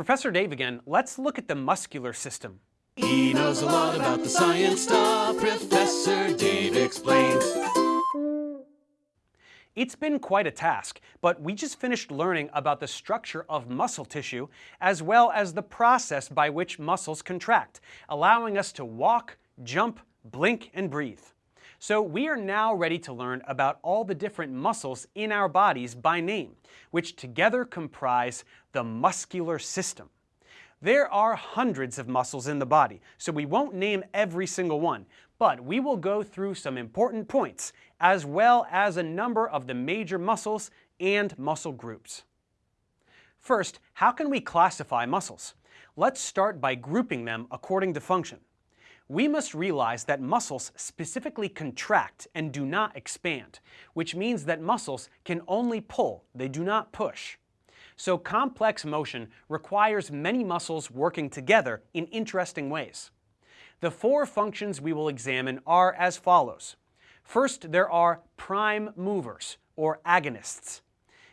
Professor Dave again, let's look at the muscular system. He knows a lot about the science stuff, Professor Dave explains. It's been quite a task, but we just finished learning about the structure of muscle tissue as well as the process by which muscles contract, allowing us to walk, jump, blink, and breathe. So we are now ready to learn about all the different muscles in our bodies by name, which together comprise the muscular system. There are hundreds of muscles in the body, so we won't name every single one, but we will go through some important points, as well as a number of the major muscles and muscle groups. First, how can we classify muscles? Let's start by grouping them according to function. We must realize that muscles specifically contract and do not expand, which means that muscles can only pull, they do not push. So complex motion requires many muscles working together in interesting ways. The four functions we will examine are as follows. First, there are prime movers, or agonists.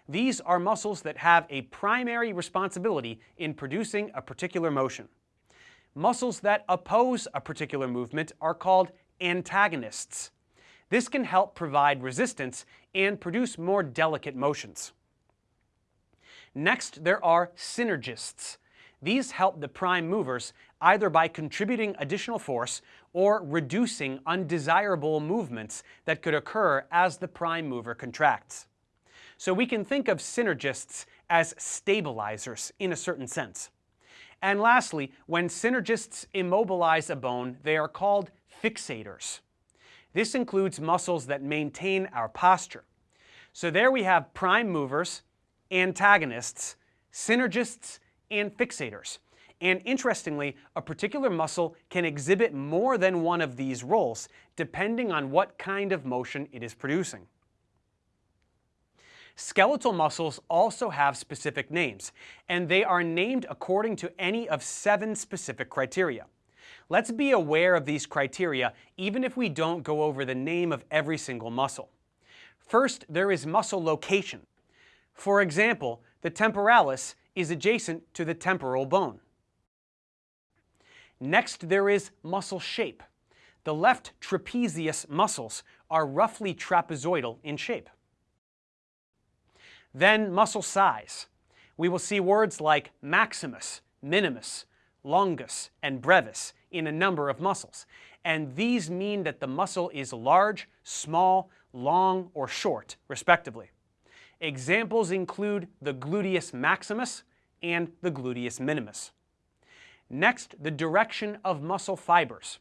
These are muscles that have a primary responsibility in producing a particular motion. Muscles that oppose a particular movement are called antagonists. This can help provide resistance and produce more delicate motions. Next, there are synergists. These help the prime movers either by contributing additional force or reducing undesirable movements that could occur as the prime mover contracts. So we can think of synergists as stabilizers in a certain sense. And lastly, when synergists immobilize a bone, they are called fixators. This includes muscles that maintain our posture. So there we have prime movers, antagonists, synergists, and fixators. And interestingly, a particular muscle can exhibit more than one of these roles, depending on what kind of motion it is producing. Skeletal muscles also have specific names, and they are named according to any of seven specific criteria. Let's be aware of these criteria even if we don't go over the name of every single muscle. First, there is muscle location. For example, the temporalis is adjacent to the temporal bone. Next, there is muscle shape. The left trapezius muscles are roughly trapezoidal in shape. Then muscle size. We will see words like maximus, minimus, longus, and brevis in a number of muscles. And these mean that the muscle is large, small, long, or short, respectively. Examples include the gluteus maximus and the gluteus minimus. Next, the direction of muscle fibers.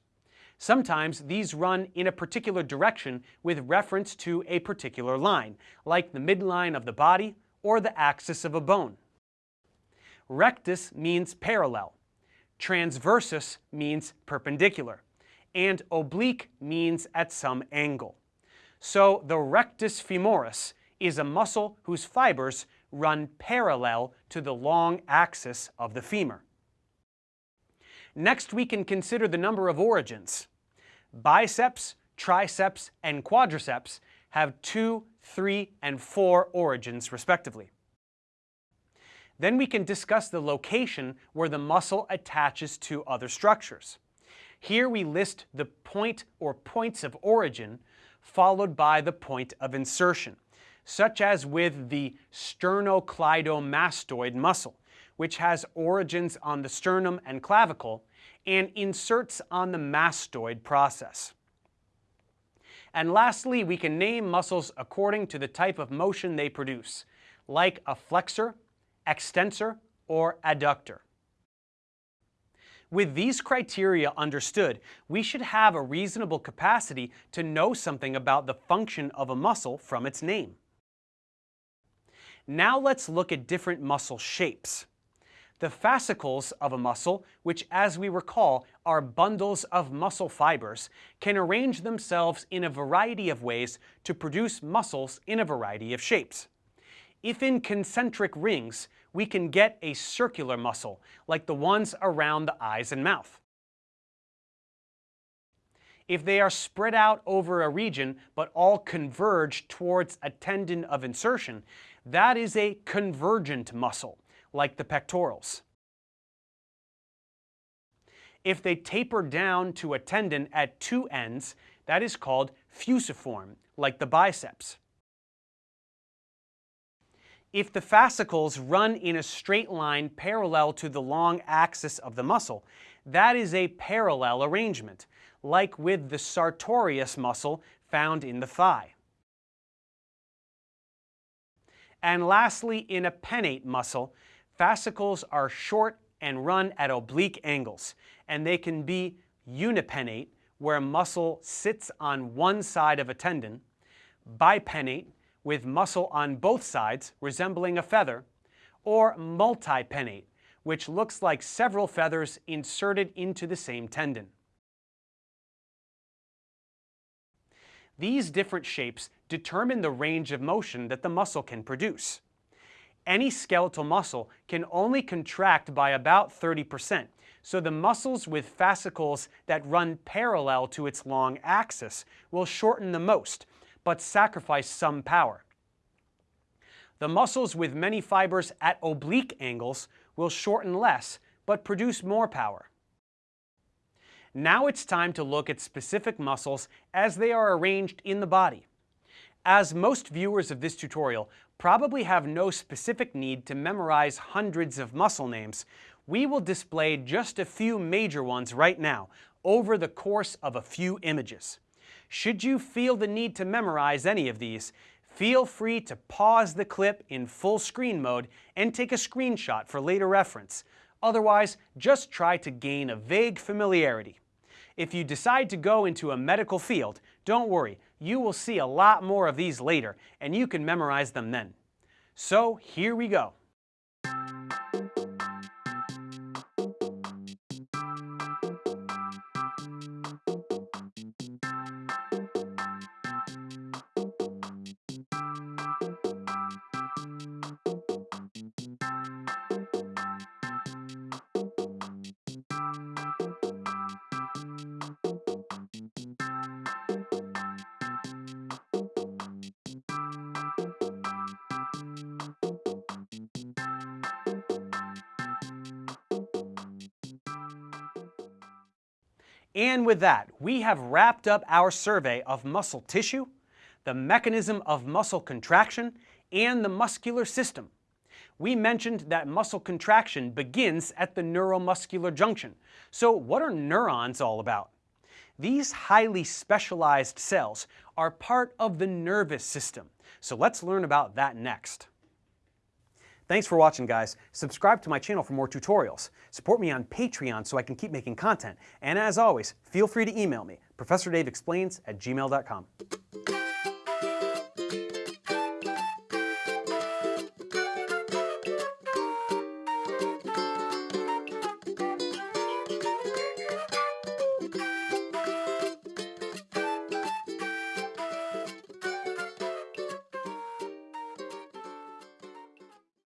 Sometimes these run in a particular direction with reference to a particular line, like the midline of the body or the axis of a bone. Rectus means parallel, transversus means perpendicular, and oblique means at some angle. So the rectus femoris is a muscle whose fibers run parallel to the long axis of the femur. Next, we can consider the number of origins. Biceps, triceps, and quadriceps have two, three, and four origins respectively. Then we can discuss the location where the muscle attaches to other structures. Here we list the point or points of origin followed by the point of insertion such as with the sternocleidomastoid muscle, which has origins on the sternum and clavicle and inserts on the mastoid process. And lastly, we can name muscles according to the type of motion they produce, like a flexor, extensor, or adductor. With these criteria understood, we should have a reasonable capacity to know something about the function of a muscle from its name. Now let's look at different muscle shapes. The fascicles of a muscle, which as we recall are bundles of muscle fibers, can arrange themselves in a variety of ways to produce muscles in a variety of shapes. If in concentric rings, we can get a circular muscle, like the ones around the eyes and mouth. If they are spread out over a region but all converge towards a tendon of insertion, that is a convergent muscle, like the pectorals. If they taper down to a tendon at two ends, that is called fusiform, like the biceps. If the fascicles run in a straight line parallel to the long axis of the muscle, that is a parallel arrangement, like with the sartorius muscle found in the thigh. And lastly, in a pennate muscle, fascicles are short and run at oblique angles, and they can be unipennate, where muscle sits on one side of a tendon, bipennate, with muscle on both sides, resembling a feather, or multipennate, which looks like several feathers inserted into the same tendon. These different shapes determine the range of motion that the muscle can produce. Any skeletal muscle can only contract by about 30%, so the muscles with fascicles that run parallel to its long axis will shorten the most, but sacrifice some power. The muscles with many fibers at oblique angles will shorten less, but produce more power. Now it's time to look at specific muscles as they are arranged in the body. As most viewers of this tutorial probably have no specific need to memorize hundreds of muscle names, we will display just a few major ones right now over the course of a few images. Should you feel the need to memorize any of these, feel free to pause the clip in full screen mode and take a screenshot for later reference. Otherwise, just try to gain a vague familiarity. If you decide to go into a medical field, don't worry, you will see a lot more of these later, and you can memorize them then. So here we go. And with that, we have wrapped up our survey of muscle tissue, the mechanism of muscle contraction, and the muscular system. We mentioned that muscle contraction begins at the neuromuscular junction. So what are neurons all about? These highly specialized cells are part of the nervous system. So let's learn about that next. Thanks for watching, guys. Subscribe to my channel for more tutorials. Support me on Patreon so I can keep making content. And as always, feel free to email me, ProfessorDaveExplains at gmail.com.